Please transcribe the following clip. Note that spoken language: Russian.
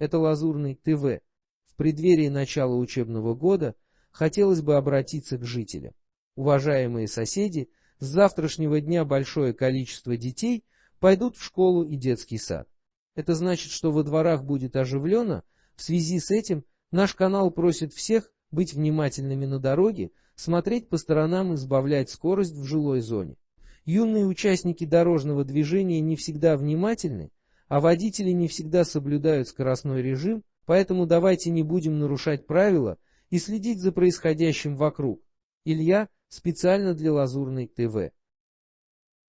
это Лазурный ТВ. В преддверии начала учебного года хотелось бы обратиться к жителям. Уважаемые соседи, с завтрашнего дня большое количество детей пойдут в школу и детский сад. Это значит, что во дворах будет оживленно. В связи с этим наш канал просит всех быть внимательными на дороге, смотреть по сторонам и сбавлять скорость в жилой зоне. Юные участники дорожного движения не всегда внимательны, а водители не всегда соблюдают скоростной режим, поэтому давайте не будем нарушать правила и следить за происходящим вокруг. Илья специально для Лазурной ТВ.